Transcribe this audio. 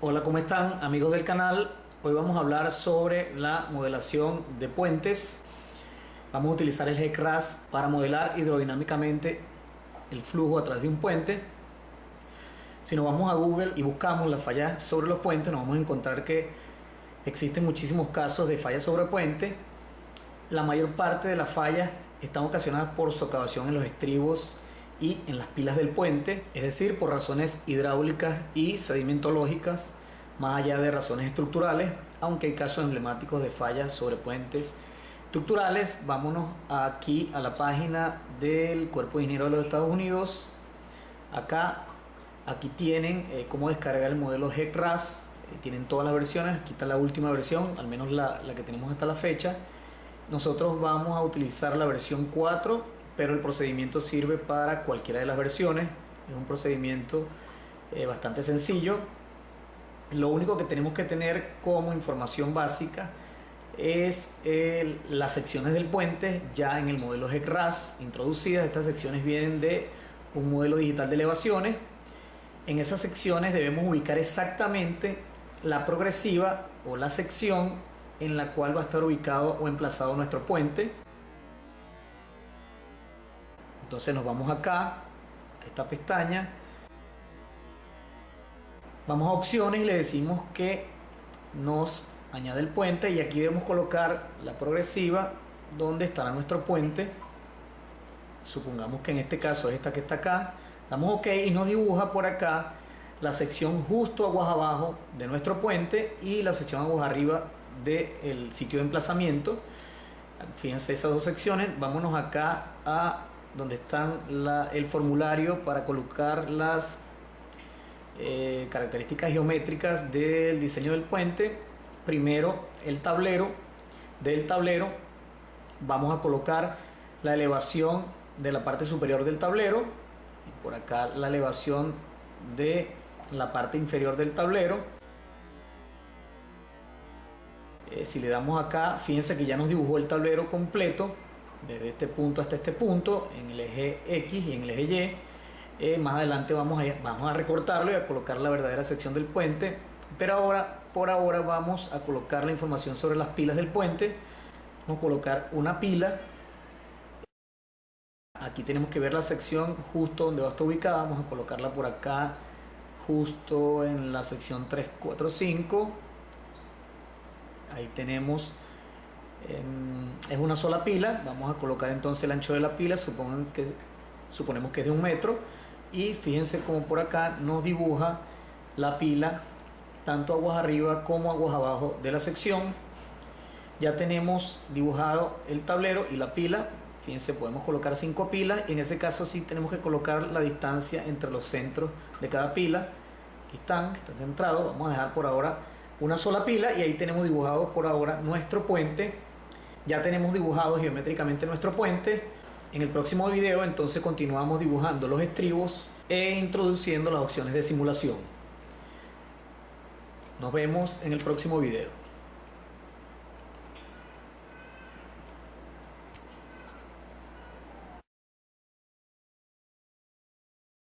Hola, ¿cómo están amigos del canal? Hoy vamos a hablar sobre la modelación de puentes. Vamos a utilizar el GECRAS para modelar hidrodinámicamente el flujo a través de un puente. Si nos vamos a Google y buscamos las fallas sobre los puentes, nos vamos a encontrar que existen muchísimos casos de fallas sobre puentes. La mayor parte de las fallas están ocasionadas por socavación en los estribos y en las pilas del puente, es decir, por razones hidráulicas y sedimentológicas, más allá de razones estructurales, aunque hay casos emblemáticos de fallas sobre puentes estructurales. Vámonos aquí a la página del Cuerpo de Ingenieros de los Estados Unidos. Acá, aquí tienen eh, cómo descargar el modelo GECRAS, eh, tienen todas las versiones, aquí está la última versión, al menos la, la que tenemos hasta la fecha. Nosotros vamos a utilizar la versión 4 pero el procedimiento sirve para cualquiera de las versiones. Es un procedimiento eh, bastante sencillo. Lo único que tenemos que tener como información básica es las secciones del puente ya en el modelo GECRAS introducidas. Estas secciones vienen de un modelo digital de elevaciones. En esas secciones debemos ubicar exactamente la progresiva o la sección en la cual va a estar ubicado o emplazado nuestro puente. Entonces nos vamos acá, a esta pestaña, vamos a opciones y le decimos que nos añade el puente y aquí debemos colocar la progresiva donde estará nuestro puente. Supongamos que en este caso es esta que está acá. Damos OK y nos dibuja por acá la sección justo aguas abajo de nuestro puente y la sección aguas arriba del sitio de emplazamiento. Fíjense esas dos secciones. Vámonos acá a donde están el formulario para colocar las eh, características geométricas del diseño del puente. Primero el tablero, del tablero vamos a colocar la elevación de la parte superior del tablero y por acá la elevación de la parte inferior del tablero. Eh, si le damos acá, fíjense que ya nos dibujó el tablero completo desde este punto hasta este punto en el eje X y en el eje Y. Eh, más adelante vamos a, vamos a recortarlo y a colocar la verdadera sección del puente. Pero ahora, por ahora vamos a colocar la información sobre las pilas del puente. Vamos a colocar una pila. Aquí tenemos que ver la sección justo donde va a estar ubicada. Vamos a colocarla por acá, justo en la sección 345. Ahí tenemos Em, es una sola pila, vamos a colocar entonces el ancho de la pila, que, suponemos que es de un metro. Y fíjense como por acá nos dibuja la pila tanto aguas arriba como aguas abajo de la sección. Ya tenemos dibujado el tablero y la pila. Fíjense podemos colocar cinco pilas. En ese caso sí tenemos que colocar la distancia entre los centros de cada pila. Aquí están, está centrado vamos a dejar por ahora una sola pila y ahí tenemos dibujado por ahora nuestro puente ya tenemos dibujado geométricamente nuestro puente. En el próximo video entonces continuamos dibujando los estribos e introduciendo las opciones de simulación. Nos vemos en el próximo video.